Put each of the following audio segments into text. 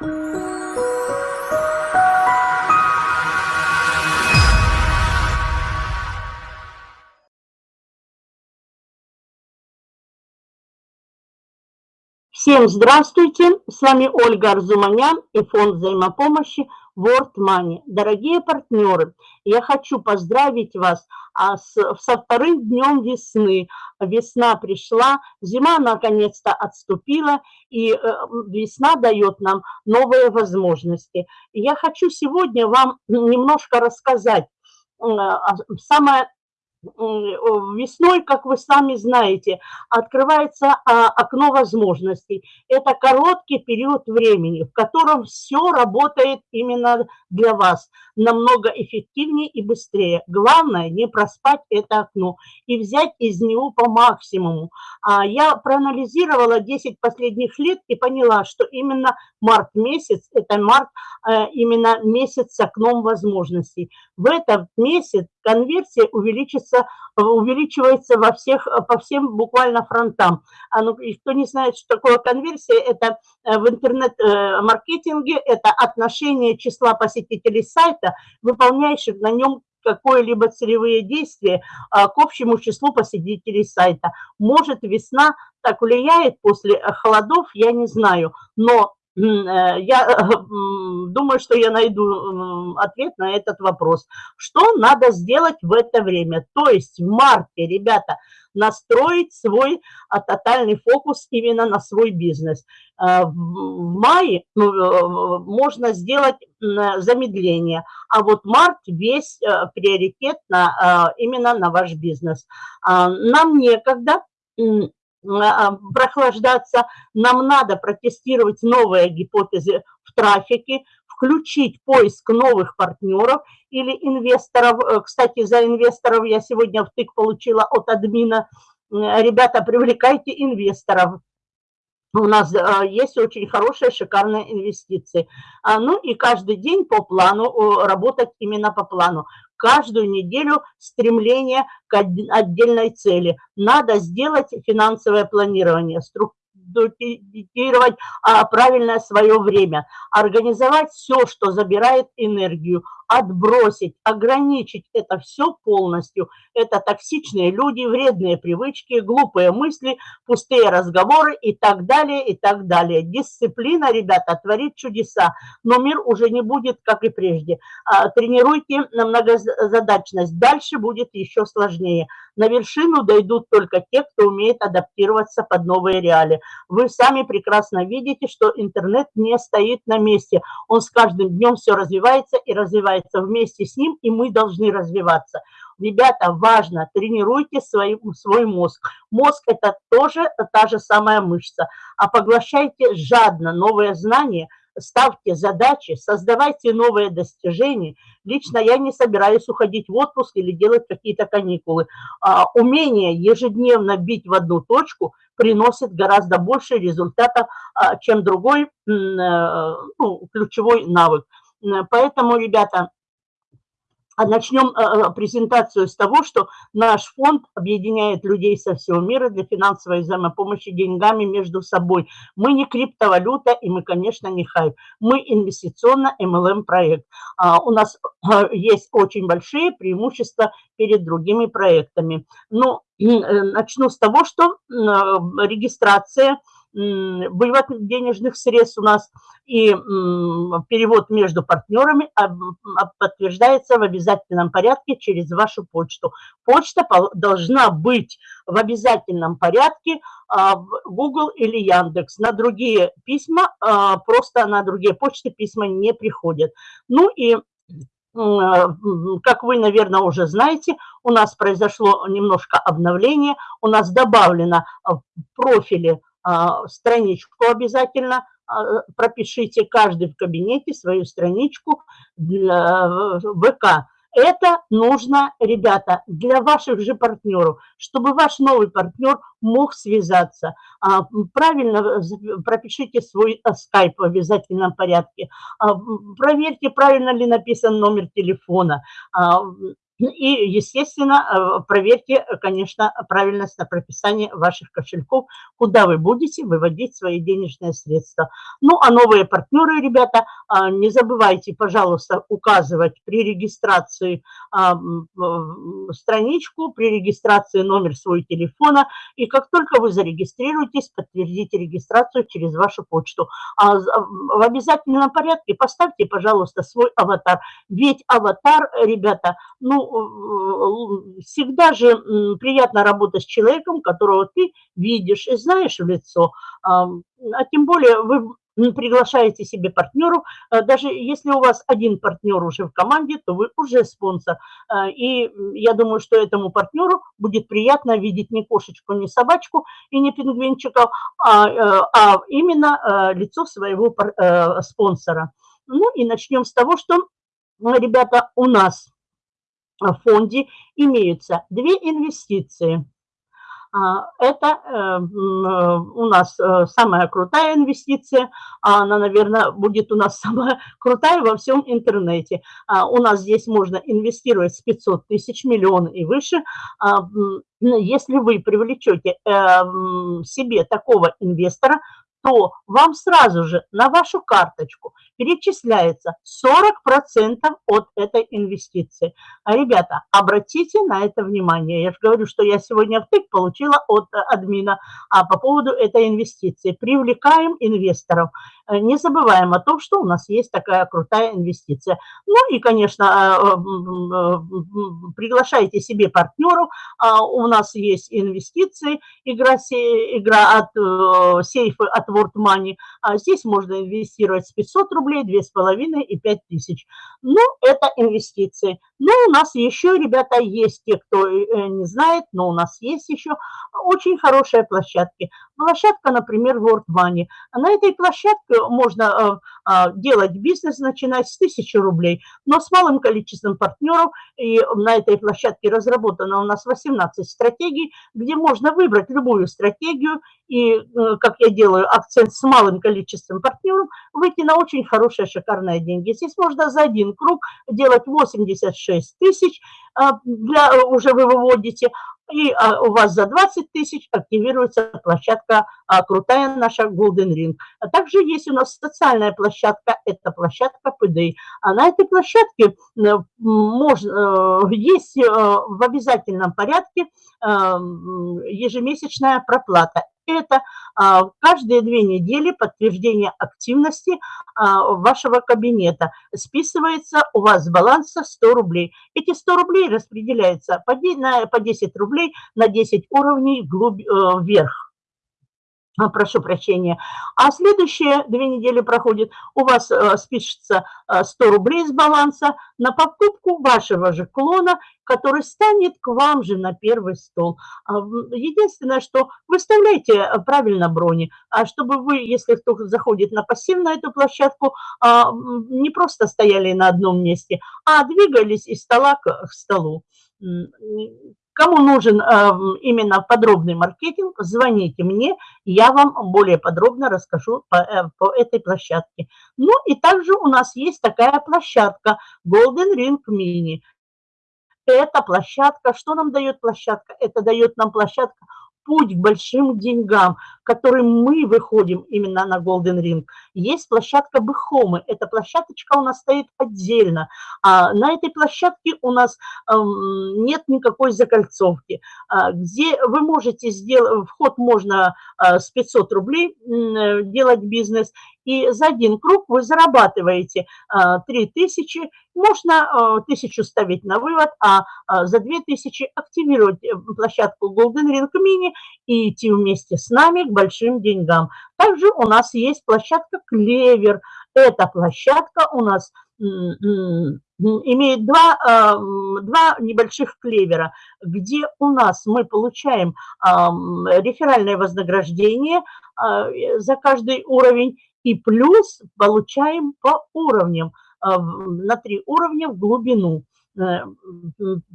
Всем здравствуйте! С вами Ольга Арзуманян и фонд взаимопомощи World Money. Дорогие партнеры, я хочу поздравить вас а, со вторым днем весны. Весна пришла, зима наконец-то отступила, и э, весна дает нам новые возможности. Я хочу сегодня вам немножко рассказать самое весной, как вы сами знаете, открывается а, окно возможностей. Это короткий период времени, в котором все работает именно для вас намного эффективнее и быстрее. Главное не проспать это окно и взять из него по максимуму. А Я проанализировала 10 последних лет и поняла, что именно март месяц, это март э, именно месяц с окном возможностей. В этот месяц конверсия увеличится, увеличивается во всех, по всем буквально фронтам. А ну, кто не знает, что такое конверсия, это э, в интернет-маркетинге, э, это отношение числа посетителей сайта, выполняющих на нем какое-либо целевые действия а, к общему числу посетителей сайта. Может, весна так влияет после холодов, я не знаю, но Э, я думаю, что я найду ответ на этот вопрос. Что надо сделать в это время? То есть в марте, ребята, настроить свой а, тотальный фокус именно на свой бизнес. Э, в мае ну, э, можно сделать замедление, а вот март весь приоритет на, именно на ваш бизнес. А, нам некогда прохлаждаться, нам надо протестировать новые гипотезы в трафике, включить поиск новых партнеров или инвесторов. Э, кстати, за инвесторов я сегодня втык получила от админа. Ребята, привлекайте инвесторов. У нас э, есть очень хорошие, шикарные инвестиции. А, ну и каждый день по плану, работать именно по плану каждую неделю стремление к отдельной цели. Надо сделать финансовое планирование, структурировать а, правильное свое время, организовать все, что забирает энергию, отбросить, ограничить это все полностью. Это токсичные люди, вредные привычки, глупые мысли, пустые разговоры и так далее, и так далее. Дисциплина, ребята, творит чудеса, но мир уже не будет, как и прежде. А, тренируйте многозадачность, дальше будет еще сложнее. На вершину дойдут только те, кто умеет адаптироваться под новые реалии. Вы сами прекрасно видите, что интернет не стоит на месте. Он с каждым днем все развивается и развивается развивается вместе с ним, и мы должны развиваться. Ребята, важно, тренируйте свой, свой мозг. Мозг – это тоже та же самая мышца. А поглощайте жадно новые знания, ставьте задачи, создавайте новые достижения. Лично я не собираюсь уходить в отпуск или делать какие-то каникулы. А, умение ежедневно бить в одну точку приносит гораздо больше результатов, а, чем другой э, ну, ключевой навык. Поэтому, ребята, начнем э, э, презентацию с того, что наш фонд объединяет людей со всего мира для финансовой взаимопомощи деньгами между собой. Мы не криптовалюта и мы, конечно, не хайп. Мы инвестиционно-МЛМ проект. А, у нас э, есть очень большие преимущества перед другими проектами. Но начну с того, что регистрация – вывод денежных средств у нас и перевод между партнерами подтверждается в обязательном порядке через вашу почту. Почта должна быть в обязательном порядке а, в Google или Яндекс. На другие письма, а, просто на другие почты письма не приходят. Ну и как вы, наверное, уже знаете, у нас произошло немножко обновление. У нас добавлено в профиле страничку обязательно а, пропишите каждый в кабинете свою страничку для ВК. Это нужно, ребята, для ваших же партнеров, чтобы ваш новый партнер мог связаться. А, правильно пропишите свой скайп в обязательном порядке. Проверьте, правильно ли написан номер телефона И, естественно, проверьте, конечно, правильность на прописание ваших кошельков, куда вы будете выводить свои денежные средства. Ну, а новые партнеры, ребята, не забывайте, пожалуйста, указывать при регистрации страничку, при регистрации номер своего телефона. И как только вы зарегистрируетесь, подтвердите регистрацию через вашу почту. А в обязательном порядке поставьте, пожалуйста, свой аватар. Ведь аватар, ребята, ну, всегда же приятно работать с человеком, которого ты видишь и знаешь в лицо. А тем более вы приглашаете себе партнеру, а даже если у вас один партнер уже в команде, то вы уже спонсор. А, и я думаю, что этому партнеру будет приятно видеть не кошечку, не собачку и не пингвинчиков, а, э, а именно э, лицо своего э, спонсора. Ну и начнем с того, что, ребята, у нас фонде имеются две инвестиции – а, это э, э, у нас э, самая крутая инвестиция, а она, наверное, будет у нас самая крутая во всем интернете. А, у нас здесь можно инвестировать с 500 тысяч, миллион и выше. Если вы привлечете себе такого инвестора, то вам сразу же на вашу карточку перечисляется 40% от этой инвестиции. А, ребята, обратите на это внимание. Я же говорю, что я сегодня втык получила от э, админа а по поводу этой инвестиции. Привлекаем инвесторов. Э, не забываем о том, что у нас есть такая крутая инвестиция. Ну и, конечно, э, приглашайте себе партнеров. А, у нас есть инвестиции, игра, игра от сейфы, от World Money. А здесь можно инвестировать с 500 рублей, 2,5 и 5 тысяч. Ну, это инвестиции. Но у нас еще, ребята, есть те, кто э, не знает, но у нас есть еще очень хорошие площадки. Площадка, например, World Money. На этой площадке можно э, э, делать бизнес, начинать с 1000 рублей, но с малым количеством партнеров. И на этой площадке разработано у нас 18 стратегий, где можно выбрать любую стратегию и, как я делаю акцент с малым количеством партнеров, выйти на очень хорошие, шикарные деньги. Здесь можно за один круг делать 86 6 тысяч а, уже вы выводите, и а, у вас за 20 тысяч активируется площадка а, крутая наша Golden Ring. А также есть у нас социальная площадка, это площадка PDI. А на этой площадке можно, э, есть э, в обязательном порядке ежемесячная проплата это а, каждые две недели подтверждение активности а, вашего кабинета. Списывается у вас с баланса 100 рублей. Эти 100 рублей распределяются по 10 рублей на 10 уровней э, вверх. А, прошу прощения. А следующие две недели проходит, у вас э, спишется 100 э, рублей с баланса на покупку вашего же клона, который станет к вам же на первый стол. А, единственное, что выставляйте э, правильно брони, а чтобы вы, если кто заходит на пассив на эту площадку, а, не просто стояли на одном месте, а двигались из стола к столу. Кому нужен э, именно подробный маркетинг, звоните мне, я вам более подробно расскажу по, э, по этой площадке. Ну и также у нас есть такая площадка Golden Ring Mini. Эта площадка, что нам дает площадка? Это дает нам площадка путь к большим деньгам, которым мы выходим именно на Golden Ring. Есть площадка Бэхомы. Эта площадочка у нас стоит отдельно. А на этой площадке у нас эм, нет никакой закольцовки. А, где вы можете сделать, вход можно а, с 500 рублей э, делать бизнес, и за один круг вы зарабатываете 3000, а, можно 1000 ставить на вывод, а за 2000 активировать э, площадку Golden Ring Mini и идти вместе с нами к большим деньгам. Также у нас есть площадка Клевер. Эта площадка у нас имеет два, два небольших клевера, где у нас мы получаем реферальное вознаграждение за каждый уровень и плюс получаем по уровням, на три уровня в глубину. Э,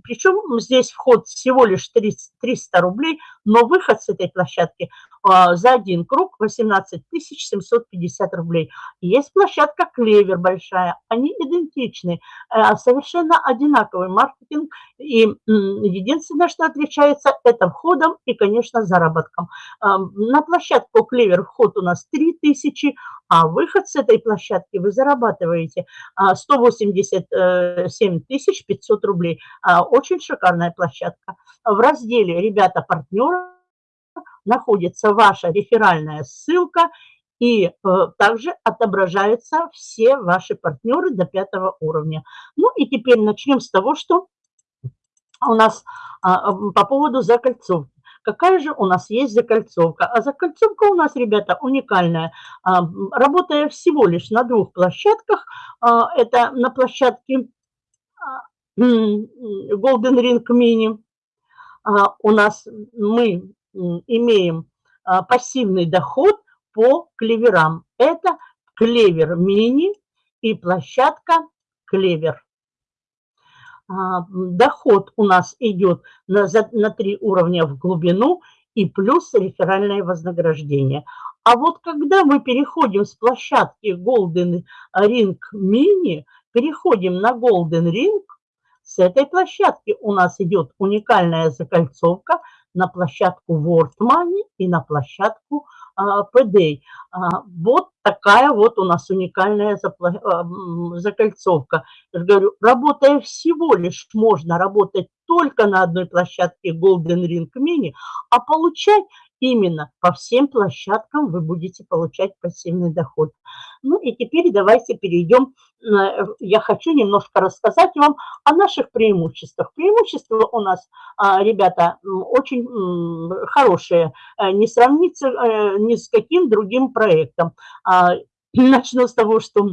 Причем здесь вход всего лишь 300 рублей, но выход с этой площадки а, за один круг 18 750 рублей. Есть площадка «Клевер» большая, они идентичны, э, совершенно одинаковый маркетинг, и единственное, что отличается, это входом и, конечно, заработком. А, на площадку «Клевер» вход у нас 3000, а выход с этой площадки вы зарабатываете 187 500 рублей. Очень шикарная площадка. В разделе «Ребята, партнеры» находится ваша реферальная ссылка, и э, также отображаются все ваши партнеры до пятого уровня. Ну и теперь начнем с того, что у нас а, по поводу закольцовки. Какая же у нас есть закольцовка? А закольцовка у нас, ребята, уникальная. А, работая всего лишь на двух площадках, а, это на площадке Golden Ring Mini, у нас мы имеем а, пассивный доход по клеверам. Это клевер мини и площадка клевер. А, доход у нас идет на, три уровня в глубину и плюс реферальное вознаграждение. А вот когда мы переходим с площадки Golden Ring Mini, переходим на Golden Ring, с этой площадки у нас идет уникальная закольцовка на площадку World Money и на площадку а, PDA. А, вот такая вот у нас уникальная а, закольцовка. Я говорю, работая всего лишь, можно работать только на одной площадке Golden Ring Mini, а получать именно по всем площадкам вы будете получать пассивный доход. Ну и теперь давайте перейдем, э, я хочу немножко рассказать вам о наших преимуществах. Преимущества у нас, а, ребята, очень хорошие, э, не сравнится э, ни с каким другим проектом. А, начну с того, что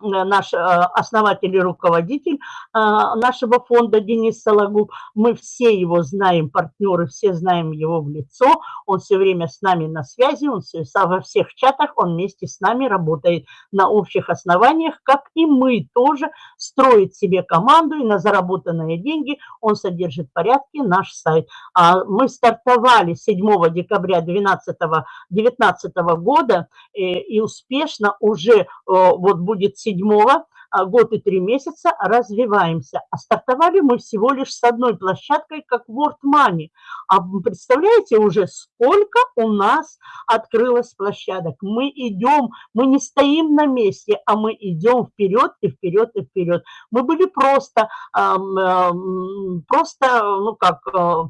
наш э, основатель и руководитель э, нашего фонда Денис Сологуб. Мы все его знаем, партнеры, все знаем его в лицо. Он все время с нами на связи, он все, во всех чатах, он вместе с нами работает на общих основаниях, как и мы тоже строит себе команду и на заработанные деньги он содержит в порядке наш сайт. А мы стартовали 7 декабря 2019 года и успешно уже вот будет седьмого а, год и три месяца развиваемся. А стартовали мы всего лишь с одной площадкой, как World Money. А представляете уже, сколько у нас открылось площадок? Мы идем, мы не стоим на месте, а мы идем вперед и вперед и вперед. Мы были просто, просто ну как,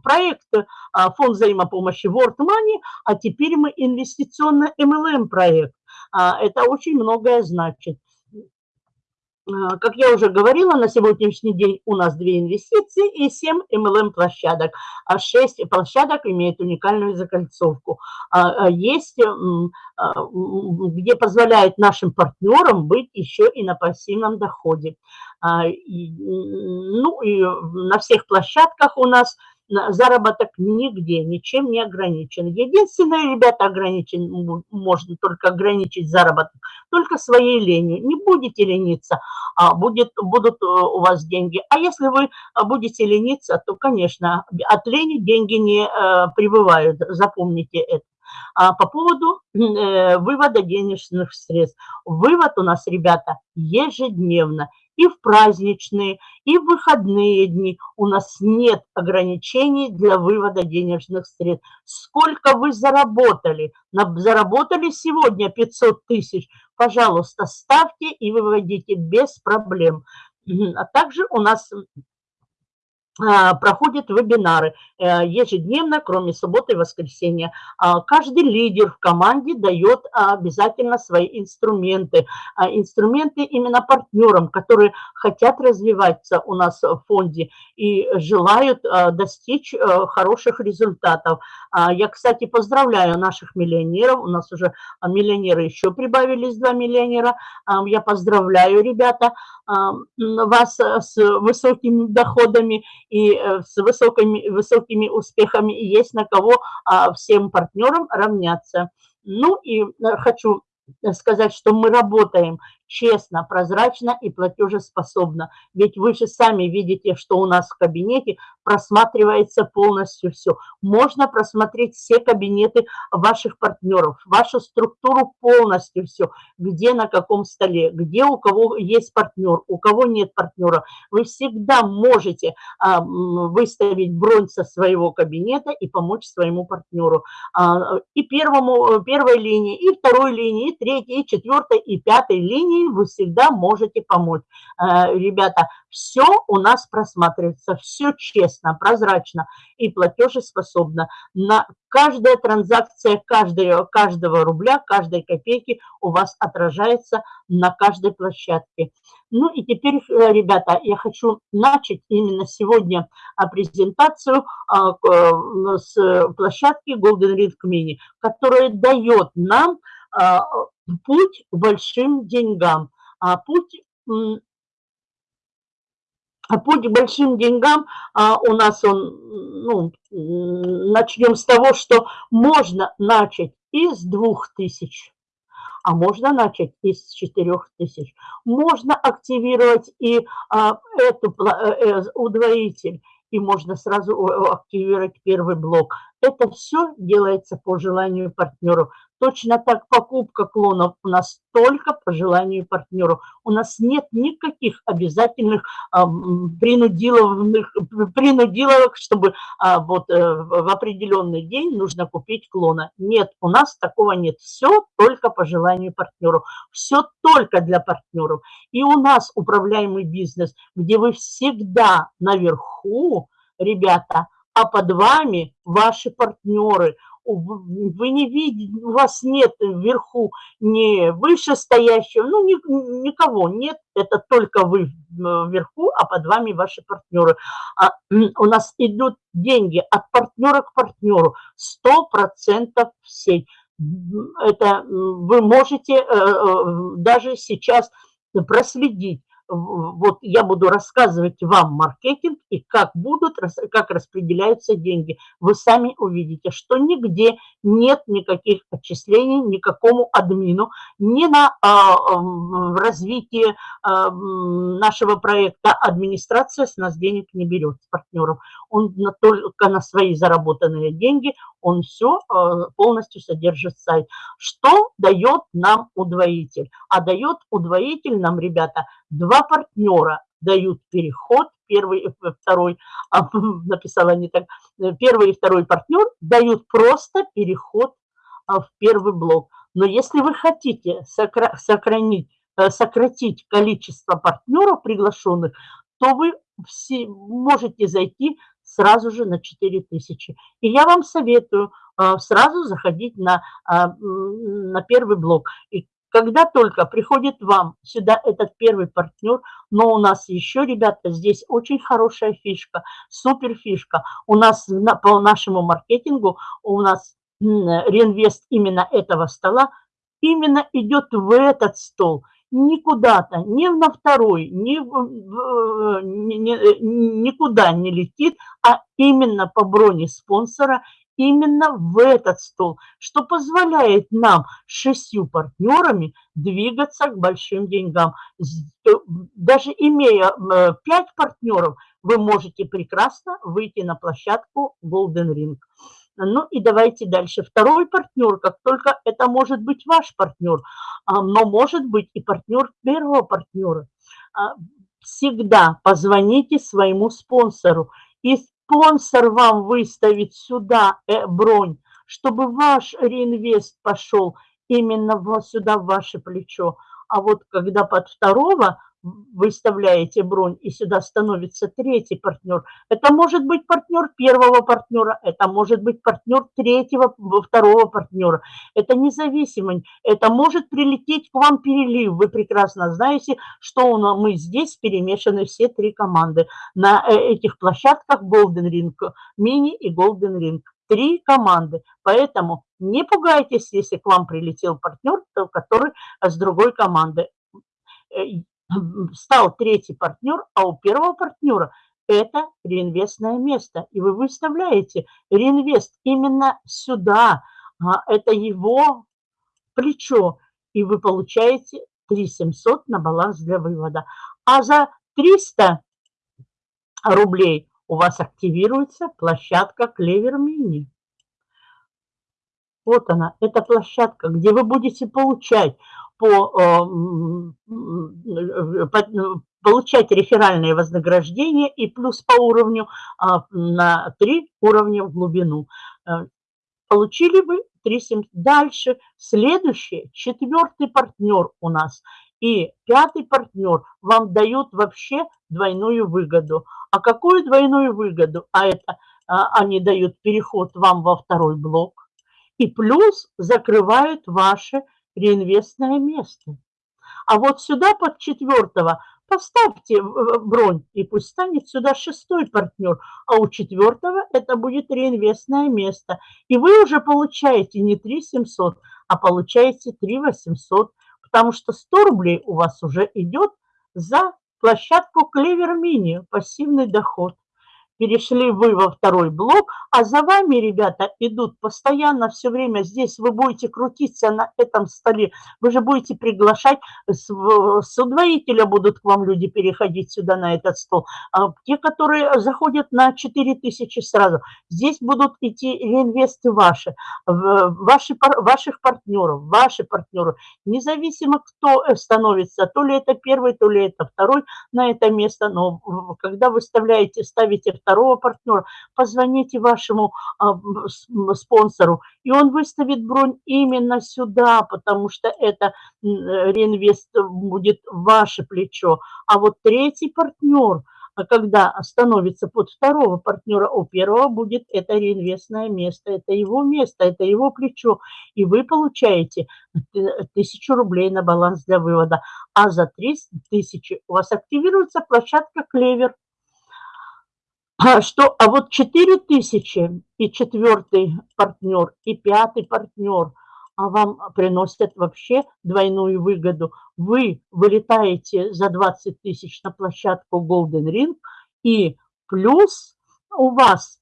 проект а, фонд взаимопомощи World Money, а теперь мы инвестиционно MLM проект. А, это очень многое значит. А, как я уже говорила, на сегодняшний день у нас две инвестиции и 7 MLM-площадок. А 6 площадок имеют уникальную закольцовку. А, а есть, где позволяет нашим партнерам быть еще и на пассивном доходе. Ну и на всех площадках у нас – заработок нигде, ничем не ограничен. Единственное, ребята, ограничен, можно только ограничить заработок, только своей ленью. Не будете лениться, а будет, будут э, у вас деньги. А если вы будете лениться, то, конечно, от лени деньги не э, прибывают, запомните это. А по поводу э, вывода денежных средств. Вывод у нас, ребята, ежедневно и в праздничные, и в выходные дни у нас нет ограничений для вывода денежных средств. Сколько вы заработали? Заработали сегодня 500 тысяч? Пожалуйста, ставьте и выводите без проблем. А также у нас проходят вебинары э, ежедневно, кроме субботы и воскресенья. А, каждый лидер в команде дает обязательно свои инструменты. А, инструменты именно партнерам, которые хотят развиваться у нас в фонде и желают достичь э, хороших результатов. Я, кстати, поздравляю наших миллионеров. У нас уже миллионеры еще прибавились, два миллионера. Я поздравляю, ребята, вас с высокими доходами и э, с высокими, высокими успехами, и есть на кого а, всем партнерам равняться. Ну и э, хочу сказать, что мы работаем честно, прозрачно и платежеспособно. Ведь вы же сами видите, что у нас в кабинете просматривается полностью все. Можно просмотреть все кабинеты ваших партнеров, вашу структуру полностью все, где на каком столе, где у кого есть партнер, у кого нет партнера. Вы всегда можете а, выставить бронь со своего кабинета и помочь своему партнеру. А, и первому, первой линии, и второй линии, и третьей, и четвертой, и пятой линии вы всегда можете помочь. А, ребята, все у нас просматривается, все честно, прозрачно и платежеспособно. На каждая транзакция каждого, каждого рубля, каждой копейки у вас отражается на каждой площадке. Ну и теперь, э, ребята, я хочу начать именно сегодня а, презентацию э, с площадки Golden Ring Mini, которая дает нам путь к большим деньгам. Путь путь к большим деньгам у нас он, ну, начнем с того, что можно начать из двух тысяч а можно начать из 4000. Можно активировать и а, эту, э, э, удвоитель, и можно сразу активировать первый блок. Это все делается по желанию партнеру. Точно так покупка клонов у нас только по желанию партнеру. У нас нет никаких обязательных а, принудиловых, принудиловок, чтобы а, вот э, в определенный день нужно купить клона. Нет, у нас такого нет. Все только по желанию партнеру. Все только для партнеров. И у нас управляемый бизнес, где вы всегда наверху, ребята, а под вами ваши партнеры – вы не видите, у вас нет вверху ни вышестоящего, ну, ни, никого нет, это только вы вверху, а под вами ваши партнеры. А, у нас идут деньги от партнера к партнеру, 100% всей. Это вы можете э, э, даже сейчас проследить, вот я буду рассказывать вам маркетинг и как будут, как распределяются деньги. Вы сами увидите, что нигде нет никаких отчислений никакому админу, ни на а, развитие а, нашего проекта администрация с нас денег не берет с партнеров. Он на, только на свои заработанные деньги, он все а, полностью содержит сайт. Что дает нам удвоитель? А дает удвоитель нам, ребята, два партнера дают переход, первый и второй, а, написала не так, первый и второй партнер дают просто переход а, в первый блок. Но если вы хотите сохранить, э, сократить количество партнеров приглашенных, то вы все можете зайти сразу же на 4000. И я вам советую а, сразу заходить на, на первый блок. И когда только приходит вам сюда этот первый партнер, но у нас еще, ребята, здесь очень хорошая фишка, супер фишка. У нас по нашему маркетингу, у нас реинвест именно этого стола именно идет в этот стол не куда-то, ни на второй, ни, ни, никуда не летит, а именно по броне спонсора именно в этот стол, что позволяет нам шестью партнерами двигаться к большим деньгам. Э, даже имея э, пять партнеров, вы можете прекрасно выйти на площадку Golden Ring. Ну и давайте дальше. Второй партнер, как только это может быть ваш партнер, а, но может быть и партнер первого партнера. А, всегда позвоните своему спонсору и спонсор вам выставит сюда э, бронь, чтобы ваш реинвест пошел именно сюда, в ваше плечо. А вот когда под второго выставляете бронь, и сюда становится третий партнер. Это может быть партнер первого партнера, это может быть партнер третьего, второго партнера. Это независимо. Это может прилететь к вам перелив. Вы прекрасно знаете, что у нас, мы здесь перемешаны все три команды. На э, этих площадках Golden Ring Mini и Golden Ring. Три команды. Поэтому не пугайтесь, если к вам прилетел партнер, который с другой команды э, стал третий партнер, а у первого партнера это реинвестное место. И вы выставляете реинвест именно сюда. А это его плечо. И вы получаете 3700 на баланс для вывода. А за 300 рублей у вас активируется площадка Клевер Мини. Вот она, эта площадка, где вы будете получать по, э, по получать реферальные вознаграждения и плюс по уровню а, на 3 уровня в глубину. Э, получили вы 3 Дальше следующий, четвертый партнер у нас и пятый партнер вам дают вообще двойную выгоду. А какую двойную выгоду? А это а, они дают переход вам во второй блок и плюс закрывают ваше реинвестное место. А вот сюда под четвертого поставьте бронь, и пусть станет сюда шестой партнер, а у четвертого это будет реинвестное место. И вы уже получаете не 3 700, а получаете 3 800, потому что 100 рублей у вас уже идет за площадку Клевер Мини, пассивный доход перешли вы во второй блок, а за вами, ребята, идут постоянно все время. Здесь вы будете крутиться на этом столе, вы же будете приглашать, с, с удвоителя будут к вам люди переходить сюда на этот стол. А те, которые заходят на 4000 сразу, здесь будут идти реинвесты ваши, ваши, ваших партнеров, ваши партнеры, независимо кто становится, то ли это первый, то ли это второй на это место, но когда вы вставляете, ставите второго партнера, позвоните вашему а, спонсору, и он выставит бронь именно сюда, потому что это реинвест будет ваше плечо. А вот третий партнер – а когда становится под второго партнера, у первого будет это реинвестное место, это его место, это его плечо, и вы получаете тысячу рублей на баланс для вывода, а за 300 тысячи у вас активируется площадка «Клевер», что, а вот 4 тысячи и четвертый партнер, и пятый партнер, а вам приносят вообще двойную выгоду. Вы вылетаете за 20 тысяч на площадку Golden Ring, и плюс у вас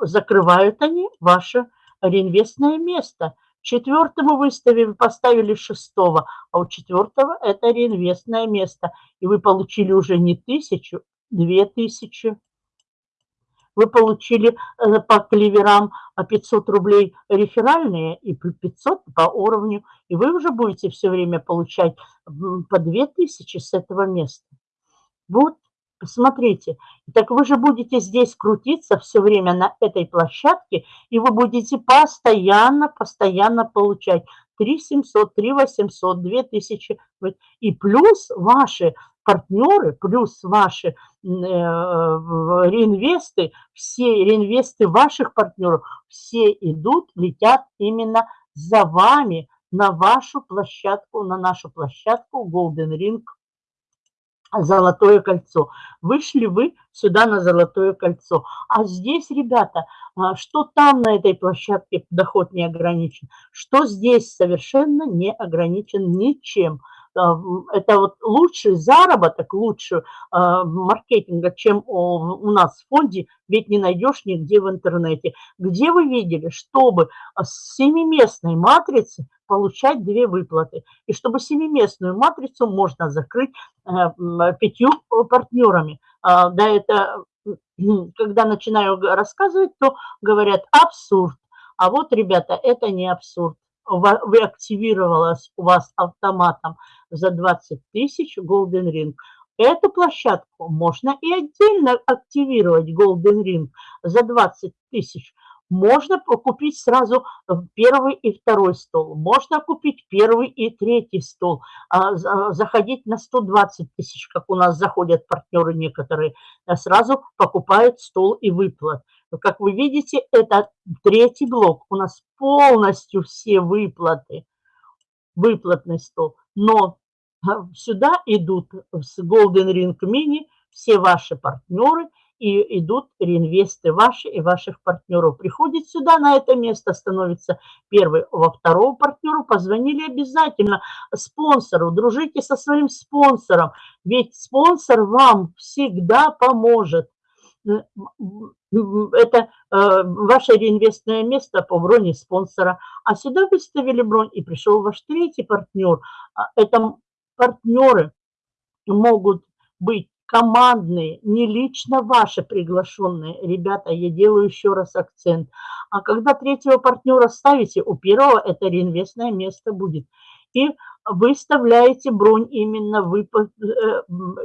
закрывают они ваше реинвестное место. Четвертому выставили, поставили шестого, а у четвертого это реинвестное место. И вы получили уже не тысячу, две тысячи вы получили э, по клеверам 500 рублей реферальные и 500 по уровню, и вы уже будете все время получать по 2000 с этого места. Вот, посмотрите. Так вы же будете здесь крутиться все время на этой площадке, и вы будете постоянно, постоянно получать 3 700, 3 800, 2000. И плюс ваши партнеры, плюс ваши э, реинвесты, все реинвесты ваших партнеров, все идут, летят именно за вами на вашу площадку, на нашу площадку Golden Ring Золотое кольцо. Вышли вы сюда на Золотое кольцо. А здесь, ребята, а, что там на этой площадке доход не ограничен, что здесь совершенно не ограничен ничем. А, это вот лучший заработок, лучше а, маркетинга, чем у нас в фонде, ведь не найдешь нигде в интернете. Где вы видели, чтобы с семиместной матрицы получать две выплаты. И чтобы семиместную матрицу можно закрыть э, пятью партнерами. А, да, это когда начинаю рассказывать, то говорят абсурд. А вот, ребята, это не абсурд вы активировалась у вас автоматом за 20 тысяч Golden Ring. Эту площадку можно и отдельно активировать Golden Ring за 20 тысяч. Можно купить сразу первый и второй стол. Можно купить первый и третий стол. А, заходить на 120 тысяч, как у нас заходят партнеры некоторые. А сразу покупают стол и выплат. Как вы видите, это третий блок. У нас полностью все выплаты, выплатный стол. Но а, сюда идут с Golden Ring Mini все ваши партнеры и идут реинвесты ваши и ваших партнеров. Приходит сюда, на это место, становится первый во второго партнеру. Позвонили обязательно спонсору, дружите со своим спонсором, ведь спонсор вам всегда поможет. это э, ваше реинвестное место по броне спонсора. А сюда выставили бронь, и пришел ваш третий партнер. А это партнеры могут быть командные, не лично ваши приглашенные. Ребята, я делаю еще раз акцент. А когда третьего партнера ставите, у первого это реинвестное место будет. И выставляете бронь именно вы э,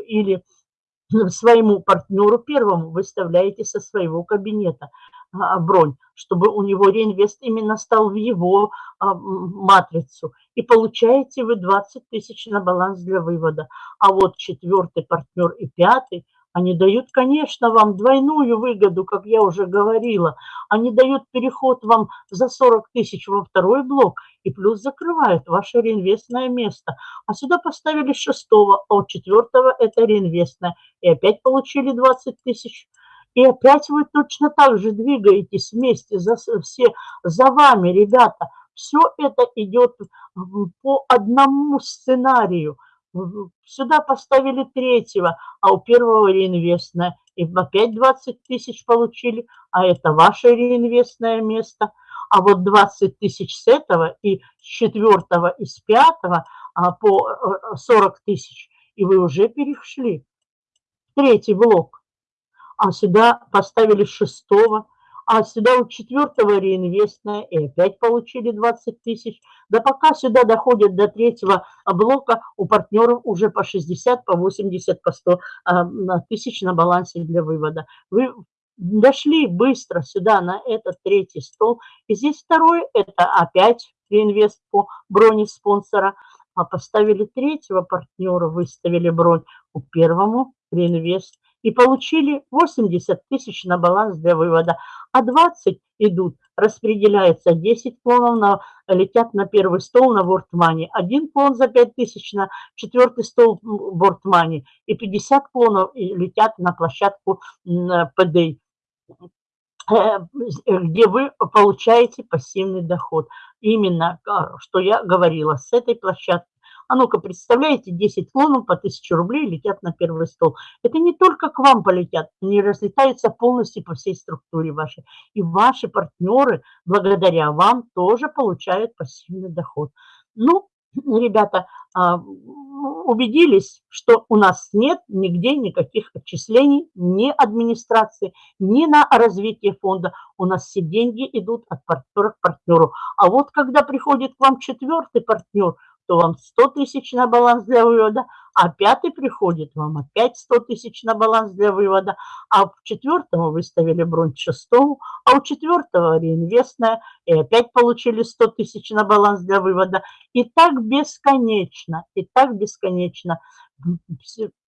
или своему партнеру первому выставляете со своего кабинета бронь, чтобы у него реинвест именно стал в его а, матрицу. И получаете вы 20 тысяч на баланс для вывода. А вот четвертый партнер и пятый – они дают, конечно, вам двойную выгоду, как я уже говорила. Они дают переход вам за 40 тысяч во второй блок и плюс закрывают ваше реинвестное место. А сюда поставили шестого, а у четвертого это реинвестное. И опять получили 20 тысяч. И опять вы точно так же двигаетесь вместе за, все за вами, ребята. Все это идет по одному сценарию. Сюда поставили третьего, а у первого реинвестное. И опять 20 тысяч получили, а это ваше реинвестное место. А вот 20 тысяч с этого и с четвертого и с пятого а, по 40 э, тысяч. И вы уже перешли третий блок. А сюда поставили шестого, а сюда у четвертого реинвестная, и опять получили 20 тысяч. Да пока сюда доходят до третьего блока, у партнеров уже по 60, по 80, по 100 а, тысяч на балансе для вывода. Вы дошли быстро сюда, на этот третий стол. И здесь второй, это опять реинвест по броне спонсора. А поставили третьего партнера, выставили бронь у первому реинвест и получили 80 тысяч на баланс для вывода, а 20 идут, распределяется 10 клонов, на, летят на первый стол на Вортмане, один клон за 5 тысяч на четвертый стол Вортмане и 50 клонов летят на площадку ПД э, где вы получаете пассивный доход. Именно, а, что я говорила, с этой площадки а ну-ка, представляете, 10 клонов по 1000 рублей летят на первый стол. Это не только к вам полетят, они разлетаются полностью по всей структуре вашей. И ваши партнеры, благодаря вам, тоже получают пассивный доход. Ну, ребята, а, убедились, что у нас нет нигде никаких отчислений, ни администрации, ни на развитие фонда. У нас все деньги идут от партнера к партнеру. А вот когда приходит к вам четвертый партнер, то вам 100 тысяч на баланс для вывода, а пятый приходит, вам опять 100 тысяч на баланс для вывода, а в четвертому выставили бронь шестому, а у четвертого реинвестная, и опять получили 100 тысяч на баланс для вывода. И так бесконечно, и так бесконечно.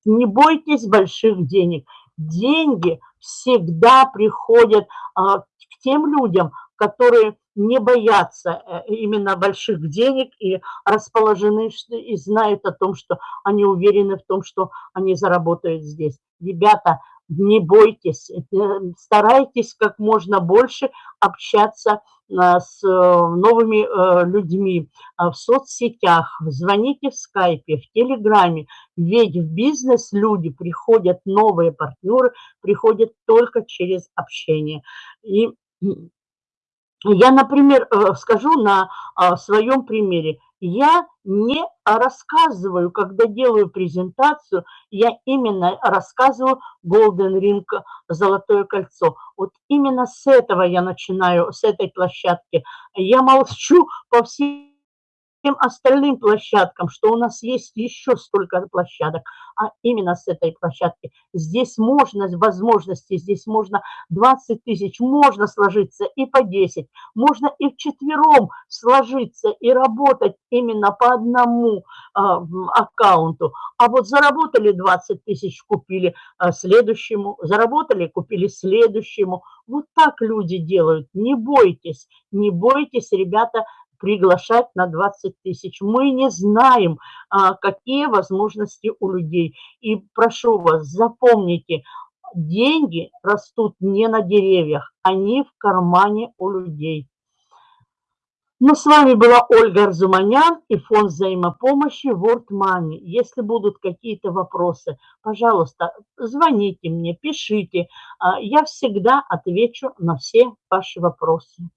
Не бойтесь больших денег. Деньги всегда приходят а, к тем людям, которые не боятся э, именно больших денег и расположены и знают о том, что они уверены в том, что они заработают здесь. Ребята, не бойтесь, э, старайтесь как можно больше общаться э, с новыми людьми в соцсетях, звоните в скайпе, в телеграме, ведь в бизнес люди приходят, новые партнеры приходят только через общение. И я, например, э, скажу на а, своем примере. Я не рассказываю, когда делаю презентацию, я именно рассказываю Golden Ring, Золотое кольцо. Вот именно с этого я начинаю, с этой площадки. Я молчу по всей всем остальным площадкам, что у нас есть еще столько площадок, а именно с этой площадки. Здесь можно, возможности, здесь можно 20 тысяч, можно сложиться и по 10, можно и в четвером сложиться и работать именно по одному а, аккаунту. А вот заработали 20 тысяч, купили а, следующему, заработали, купили следующему. Вот так люди делают. Не бойтесь, не бойтесь, ребята, приглашать на 20 тысяч. Мы не знаем, а, какие возможности у людей. И прошу вас, запомните, деньги растут не на деревьях, они в кармане у людей. Ну, с вами была Ольга Арзуманян и фонд взаимопомощи World Money. Если будут какие-то вопросы, пожалуйста, звоните мне, пишите. А, я всегда отвечу на все ваши вопросы.